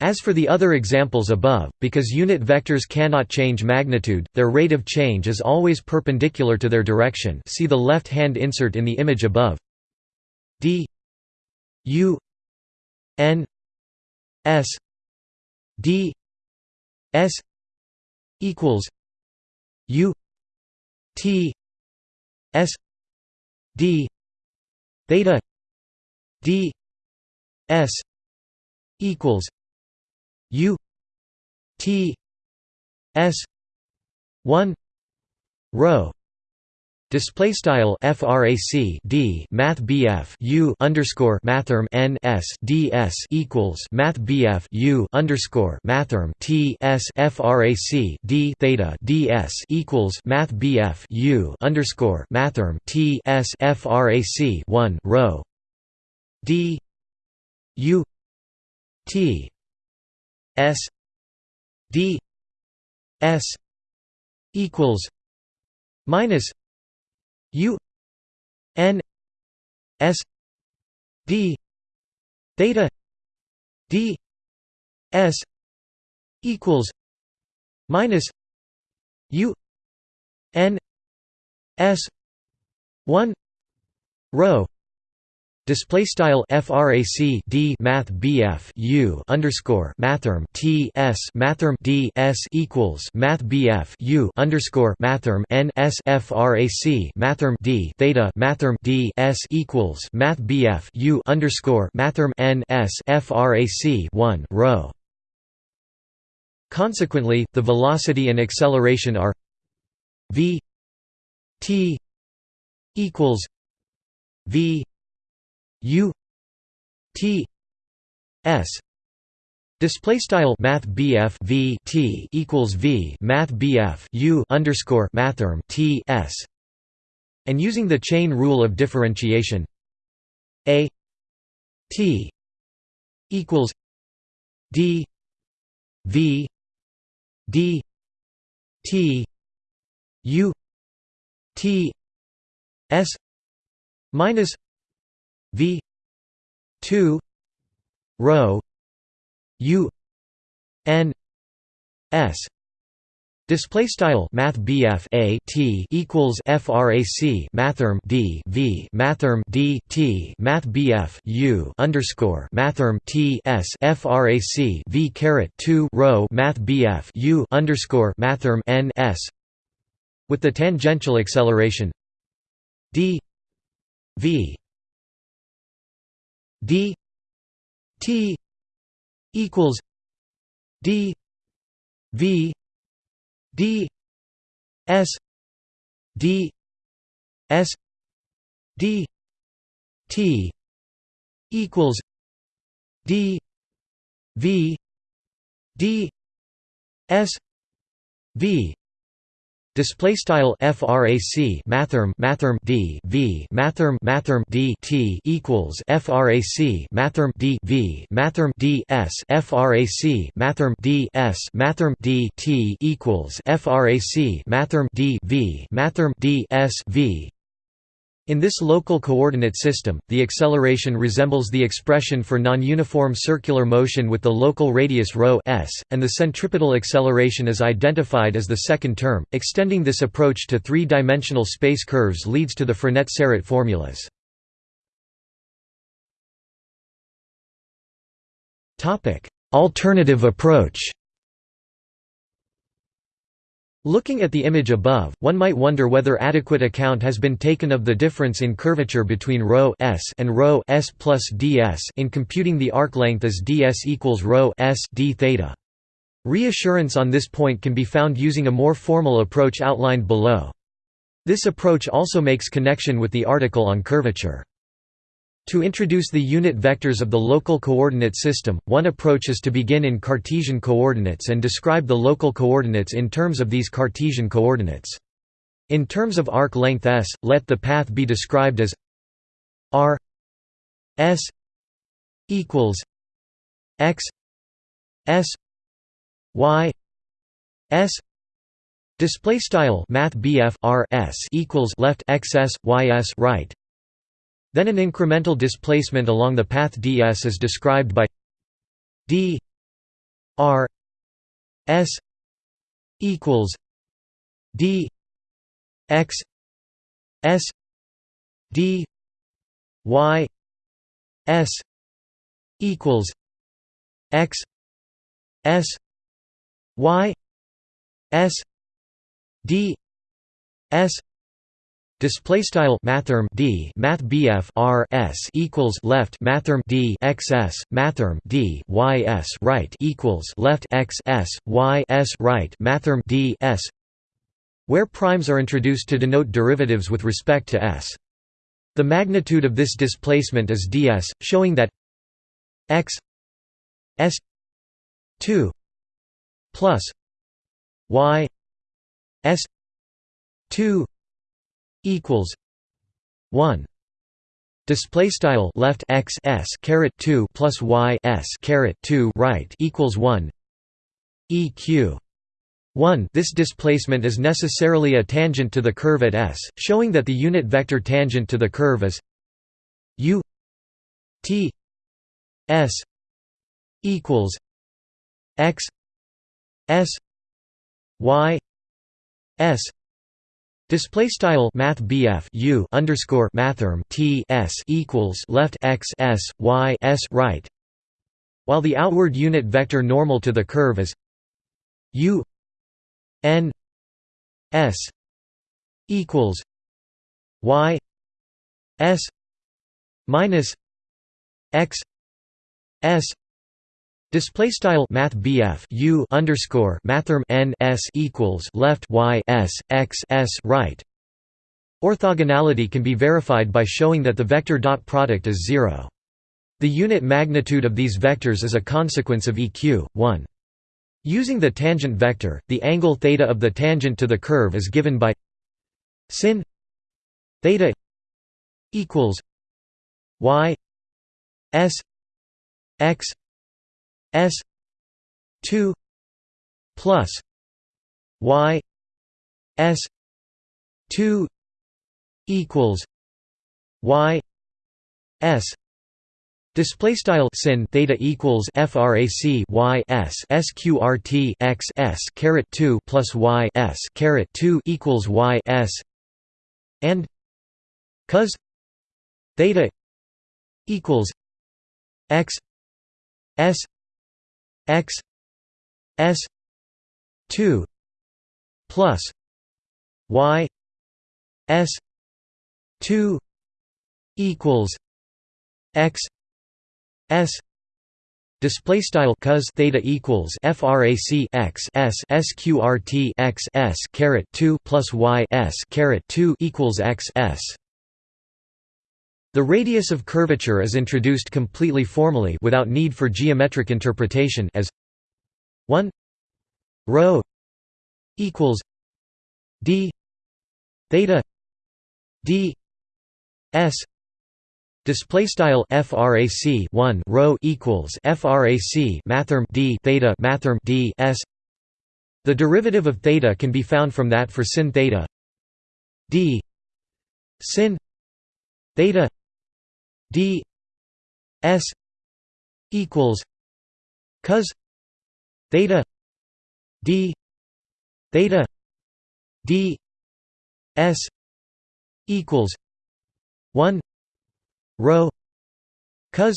As for the other examples above, because unit vectors cannot change magnitude, their rate of change is always perpendicular to their direction. See the left-hand insert in the image above. D u n s d S equals U T S D theta D S equals U T S one rho Display style frac d math bf u underscore mathrm n s d s equals math bf u underscore mathrm t s frac d theta d s equals math bf u underscore mathrm t s frac one rho d u t s d s equals minus U N S D theta D S equals minus U N S one rho Display style frac d math bf u underscore mathrm t s mathrm d s equals math bf u underscore mathrm n s frac mathrm d theta mathrm d s equals math bf u underscore mathrm n s frac 1 rho. Consequently, the velocity and acceleration are v t equals v U T S Display style Math BF V T equals V Math BF U underscore Mathrm T S and using the chain rule of differentiation A T equals D V D T U T S minus V two rho U N S Display style Math BF A T equals FRAC Mathrm D V Mathrm D T Math BF U underscore Mathrm T S FRAC V caret two rho Math BF U underscore Mathrm N S with the tangential acceleration D V d t equals d v d s d s d t equals d v d s v Display style frac mathrm mathrm d v mathrm mathrm d t equals frac mathrm d v mathrm d s frac mathrm d s mathrm d t equals frac mathrm d v mathrm d s v in this local coordinate system, the acceleration resembles the expression for non-uniform circular motion with the local radius ρ s, and the centripetal acceleration is identified as the second term. Extending this approach to three-dimensional space curves leads to the Frenet-Serret formulas. Topic: Alternative approach. Looking at the image above, one might wonder whether adequate account has been taken of the difference in curvature between ρ s and ρ s plus ds in computing the arc length as ds equals ρ s d theta. Reassurance on this point can be found using a more formal approach outlined below. This approach also makes connection with the article on curvature. To introduce the unit vectors of the local coordinate system, one approach is to begin in Cartesian coordinates and describe the local coordinates in terms of these Cartesian coordinates. In terms of arc length s, let the path be described as r s equals x s y s. Display style math BF r s equals left x s y s right then an incremental displacement along the path ds is described by d r s equals d x s d y s equals x s y s d s Display style mathrm d math bf r s equals left mathrm d x s mathrm d y s right equals left x s y s right mathrm d s, where primes are introduced to denote derivatives with respect to s. The magnitude of this displacement is ds, showing that x s 2 plus y s 2 equals 1 display style left x s caret 2 plus y s caret 2 right equals 1 eq 1 This displacement is necessarily a tangent to the curve at s, showing that the unit vector tangent to the curve is u t s equals x s y s Display style Math U underscore Mathrm T S equals left x s y s right, while the outward unit vector normal to the curve is U n s equals y s minus x s Display style Math U underscore Mathrm N S equals left Y S X S right. Orthogonality can be verified by showing that the vector dot product is zero. The unit magnitude of these vectors is a consequence of eq. 1. Using the tangent vector, the angle theta of the tangent to the curve is given by sin theta equals y s x s 2 plus y s 2 equals y s Display style sin theta equals frac y s sqrt x s caret 2 plus y s caret 2 equals y s and cos theta equals x s x s 2 plus y s 2 equals x s Display style cos theta equals frac x s sqrt x s caret 2 plus y s caret 2 equals x s the radius of curvature is introduced completely formally without need for geometric interpretation as 1 rho equals d theta d s display style frac 1 rho equals frac mathrm d theta mathrm d s. The derivative of theta can be found from that for sin theta d sin theta d s equals cos theta d theta d s equals 1 rho cos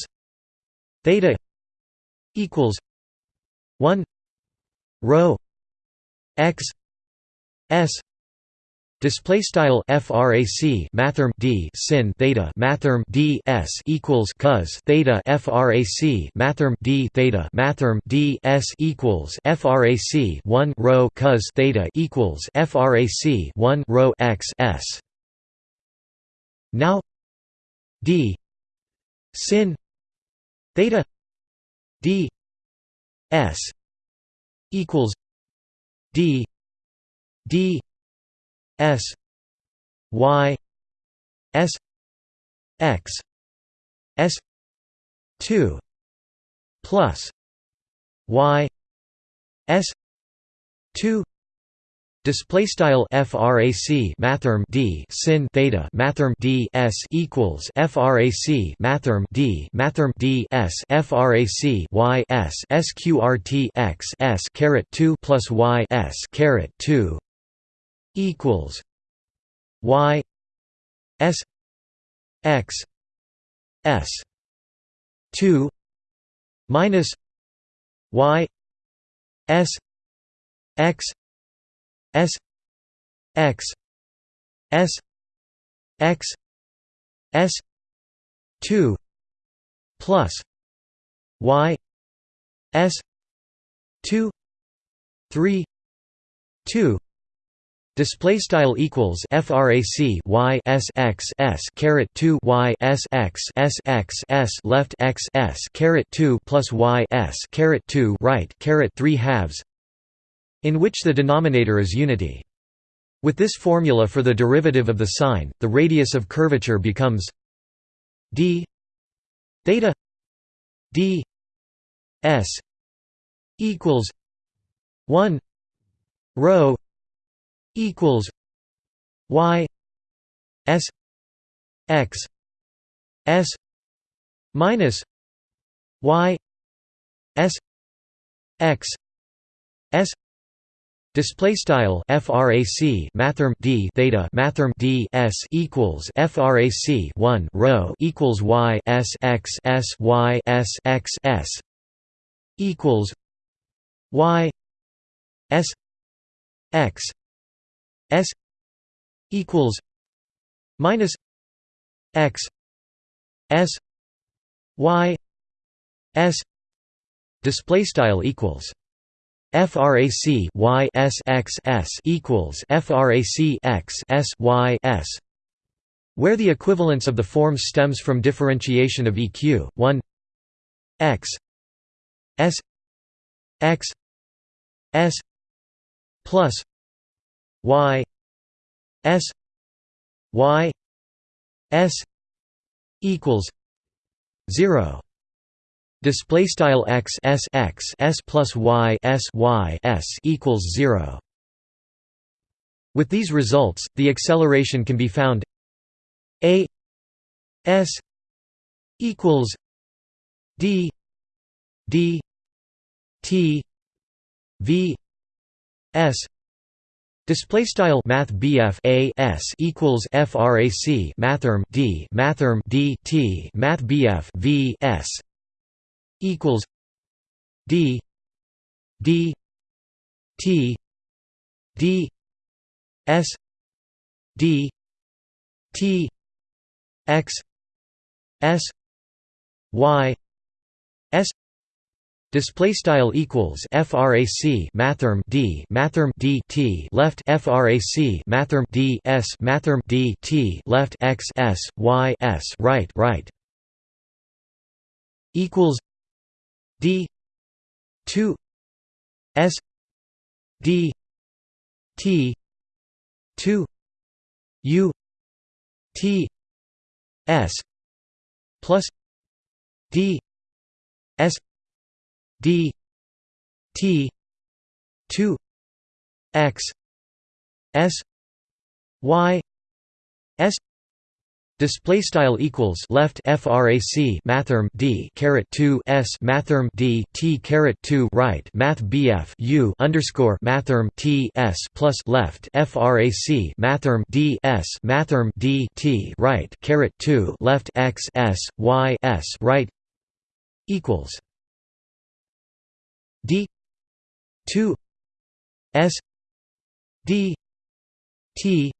theta equals 1 rho x s Display style frac mathrm d sin theta mathrm d s equals cos theta frac mathrm d theta mathrm d s equals frac 1 rho cos theta equals frac 1 rho x s. Now d sin theta d s equals d d S Y S X S two plus Y S two Display style frac mathrm d sin theta mathrm d s equals frac mathrm d mathrm d s frac y s sqrt x s caret 2 plus y s caret 2 equals y s x s 2 minus y s x s x s x s 2 plus y s 2 3 2 Display style equals frac y s x s caret 2 y s x s x s left x s caret 2 plus y s caret 2 right caret 3 halves, in which the denominator is unity. With this formula for the derivative of the sine, the radius of curvature becomes d theta d s equals 1 rho equals y s x s minus y s x s Display style frac mathrm d theta mathrm d s equals frac 1 rho equals y s x s y s x s equals y s x s equals minus x s y s display style equals frac y s x s equals frac x s y s where the equivalence of the forms stems from differentiation of eq 1 x s x s plus y s y s equals 0 display style x s x s plus y s y s equals 0 with these results the acceleration can be found a s equals d d t v s Display style Math BF A S equals FRAC Mathrm D Mathrm D T Math BF V S equals D D T D S D T X S Y S Display style equals frac mathrm d mathrm d t left frac mathrm d s mathrm d t left x s y s right right. Equals d 2 s d t 2 u t s plus d s d t 2 x s y s Display style equals left frac mathrm d caret 2 s mathrm d t caret 2 right math bf u underscore mathrm t s plus left frac mathrm d s mathrm d t right caret 2 left x s y s right equals d 2 s d t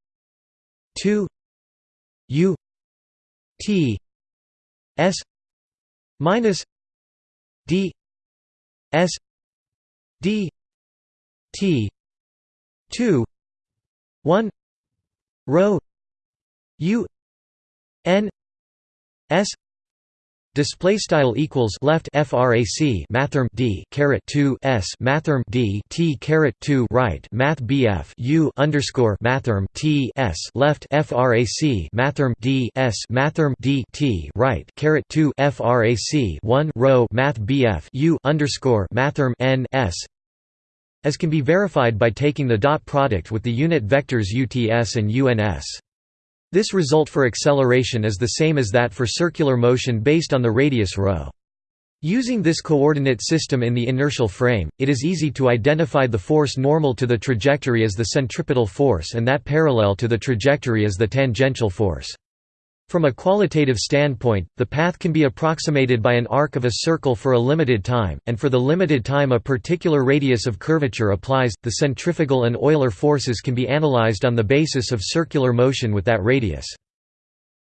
2 u T S minus D S D T two one rho U N S Display style equals left frac mathrm d caret 2 s mathrm d t caret 2 right math bf u underscore mathrm t s left frac mathrm d s mathrm d t right caret 2 frac 1 rho math bf u underscore mathrm n s as can be verified by taking the dot product with the unit vectors uts and uns. This result for acceleration is the same as that for circular motion based on the radius ρ. Using this coordinate system in the inertial frame, it is easy to identify the force normal to the trajectory as the centripetal force and that parallel to the trajectory as the tangential force. From a qualitative standpoint, the path can be approximated by an arc of a circle for a limited time, and for the limited time a particular radius of curvature applies, the centrifugal and Euler forces can be analyzed on the basis of circular motion with that radius.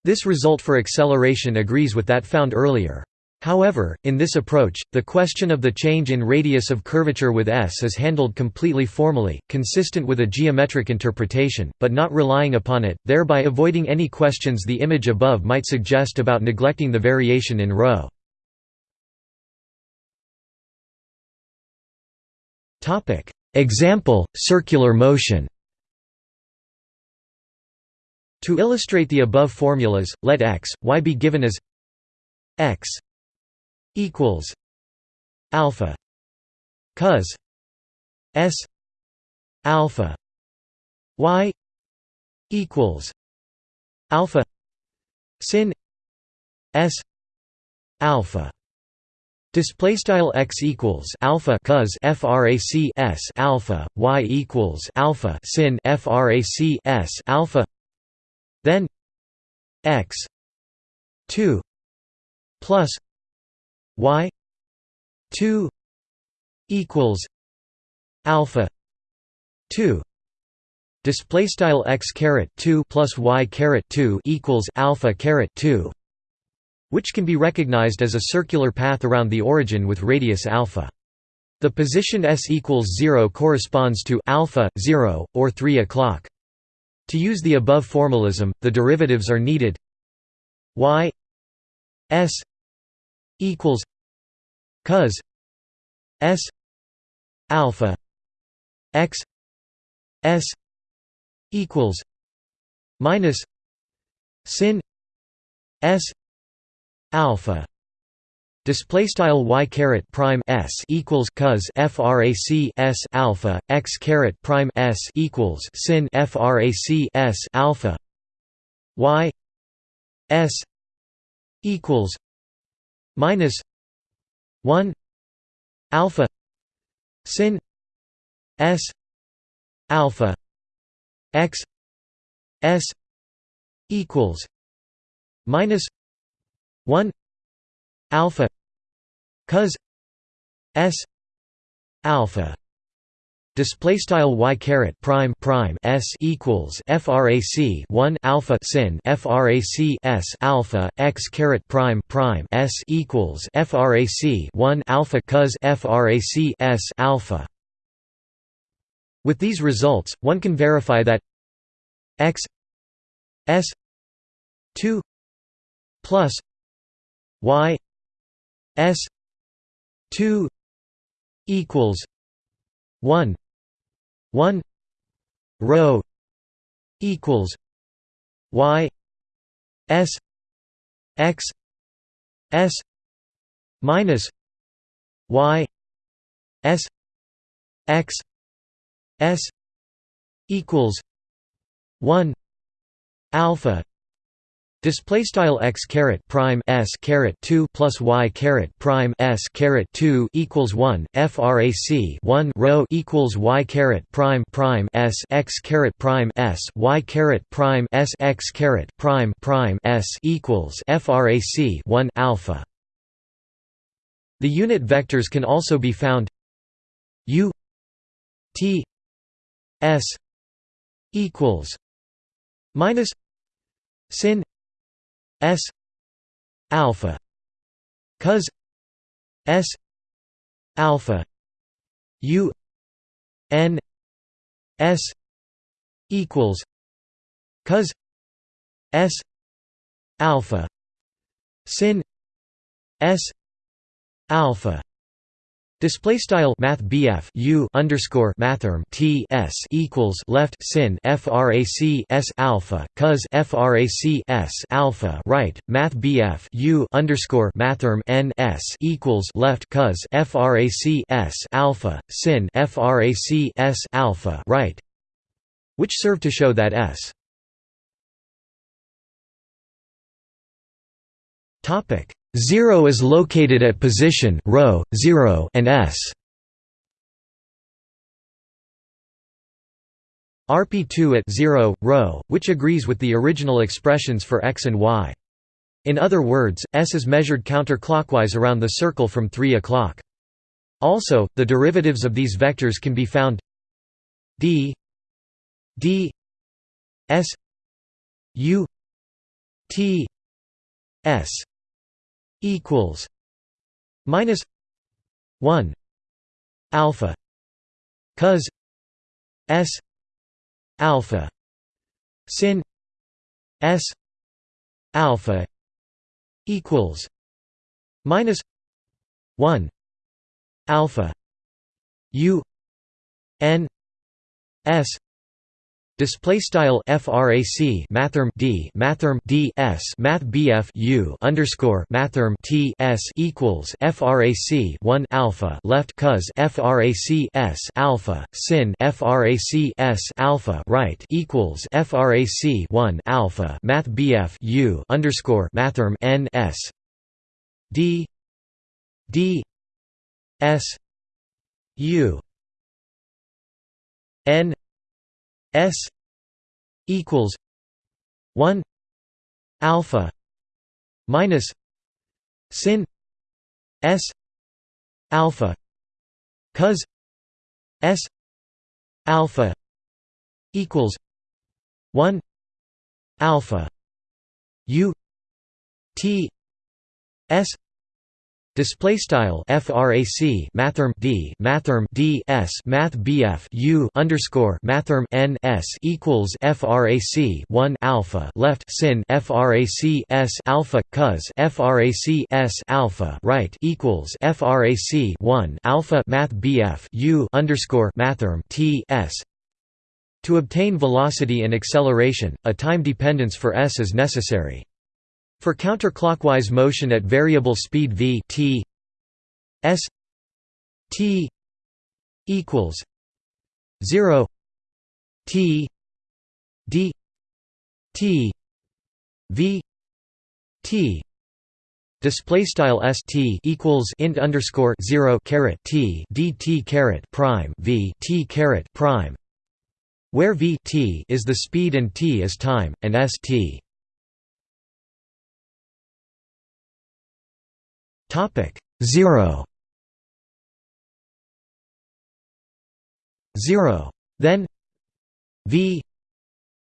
This result for acceleration agrees with that found earlier. However, in this approach, the question of the change in radius of curvature with S is handled completely formally, consistent with a geometric interpretation, but not relying upon it, thereby avoiding any questions the image above might suggest about neglecting the variation in ρ. Example, circular motion To illustrate the above formulas, let x, y be given as x equals alpha cos s alpha y equals alpha sin s alpha Display style x equals alpha cos frac s alpha y equals alpha sin frac s alpha. Then x two plus y two equals alpha two display style x caret 2 plus y caret 2 equals alpha caret 2 which can be recognized as a circular path around the origin with radius alpha. The position s equals 0 corresponds to alpha 0 or 3 o'clock. To use the above formalism, the derivatives are needed y s equals cos s alpha x s equals minus sin s alpha display style y caret prime s equals cos frac s alpha x caret prime s equals sin frac s alpha y s equals minus 1 alpha sin s alpha x s equals minus 1 alpha cos s alpha display style y caret prime prime s equals frac 1 alpha sin frac s alpha x caret prime prime s equals frac 1 alpha cos frac s alpha. With these results one can verify that x s 2 plus y s 2 equals 1 1 rho equals y s x s minus y s x s equals 1 alpha Display style x caret prime s caret two plus y caret prime s caret two equals one frac one rho equals y caret prime prime s x caret prime s y caret prime s x caret prime prime s equals frac one alpha. The unit vectors can also be found u t s equals minus sin S alpha cos S alpha U N S equals cos S alpha sin S alpha Display style Math U underscore Mathrm T S equals left sin FRAC S alpha cos FRAC S alpha right Math U underscore Mathrm N S equals left cos FRAC S alpha sin FRAC S alpha right which serve to show that S. Topic 0 is located at position rho 0 and s. RP2 at 0 rho, which agrees with the original expressions for x and y. In other words, s is measured counterclockwise around the circle from 3 o'clock. Also, the derivatives of these vectors can be found d d s u t s equals minus 1 alpha cos s alpha sin s alpha equals minus 1 alpha u n s Display style frac mathrm d mathrm d s math bf u underscore mathrm t s equals frac 1 alpha left cos frac s alpha sin frac s alpha right equals frac 1 alpha math bf u underscore mathrm n s. D d s u n s equals 1 alpha minus sin s alpha cos s alpha equals 1 alpha u t s Display style frac mathrm d mathrm d s math bf u underscore mathrm n s equals frac 1 alpha left sin frac s alpha cos frac s alpha right equals frac 1 alpha math bf u underscore mathrm t s. To obtain velocity and acceleration, a time dependence for s is necessary. For counterclockwise motion at variable speed v t s t equals 0 t d t v t display style st equals int underscore 0 caret t caret prime v t caret prime where v t is the speed and t is time and st Topic 0 0 then v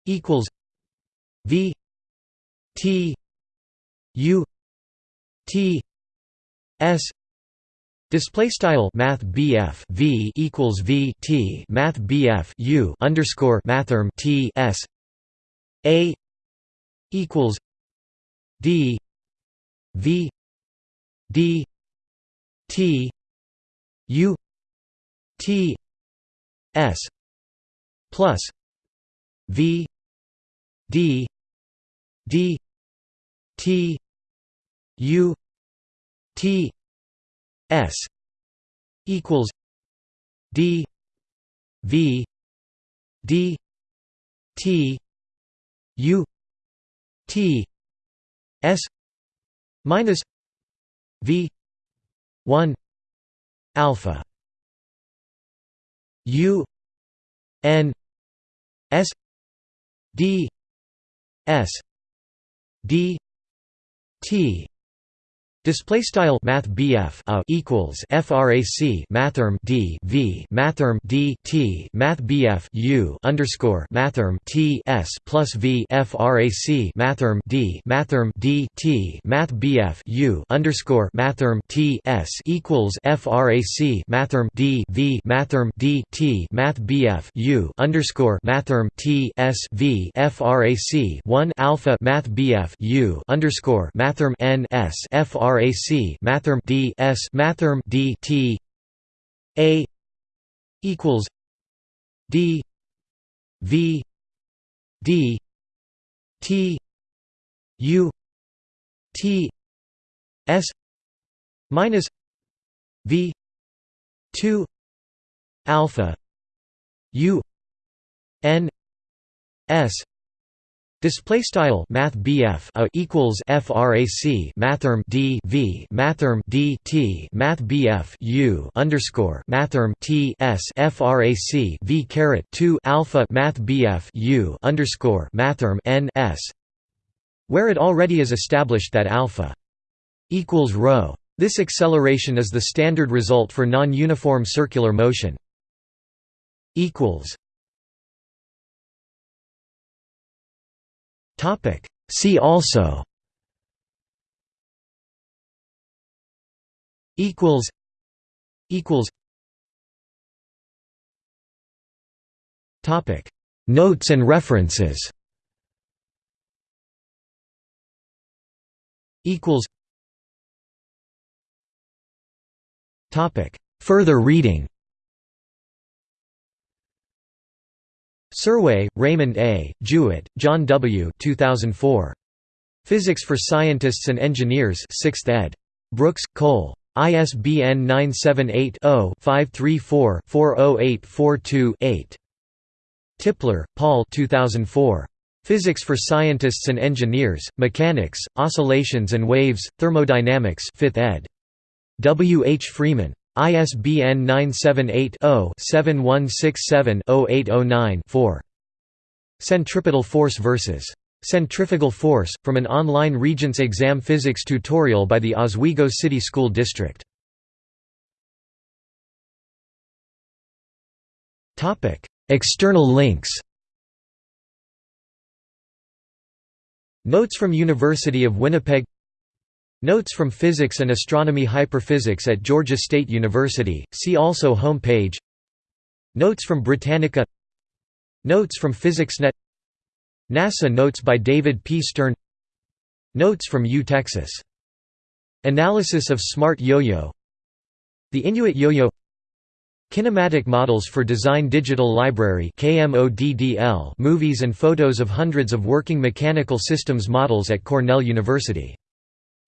equals v t u t s. Display style Math BF V equals V T Math BF U underscore Mathrm T S. A equals D V d t u t s plus v d d t u t s equals d v d t u t s minus v 1 alpha u n s d s d t Display style Math BF uh, a equals frac mathrm D V mathrm D T Math BF U underscore mathrm T S plus V frac mathrm D mathrm D T Math BF U underscore mathrm T S equals frac mathrm D V mathrm D T Math BF U underscore mathrm T S V frac one alpha Math BF U underscore mathrm N S frac frac mathrm d s mathrm d t a equals d v d t u t s minus v 2 alpha u n s Display style Math BF a equals frac mathrm D V mathrm D T Math BF U underscore mathrm T S frac V caret two alpha Math BF U underscore mathrm N S where it already is established that alpha equals rho. This acceleration is the standard result for non-uniform circular motion. equals Topic. See also. Equals. Equals. Topic. Notes and references. Equals. Topic. Further reading. Serway, Raymond A., Jewett, John W. 2004. Physics for Scientists and Engineers 6th ed. Brooks, Cole. ISBN 978-0-534-40842-8. Tipler, Paul 2004. Physics for Scientists and Engineers, Mechanics, Oscillations and Waves, Thermodynamics 5th ed. W. H. Freeman. ISBN 978-0-7167-0809-4. Centripetal force versus Centrifugal force, from an online Regents exam physics tutorial by the Oswego City School District. External links Notes from University of Winnipeg Notes from Physics and Astronomy Hyperphysics at Georgia State University, see also Home page Notes from Britannica. Notes from PhysicsNet NASA Notes by David P. Stern. Notes from U Texas. Analysis of Smart Yo-Yo. The Inuit Yo-Yo. Kinematic Models for Design Digital Library movies and photos of hundreds of working mechanical systems models at Cornell University.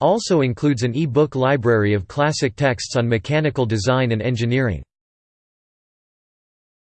Also includes an e-book library of classic texts on mechanical design and engineering.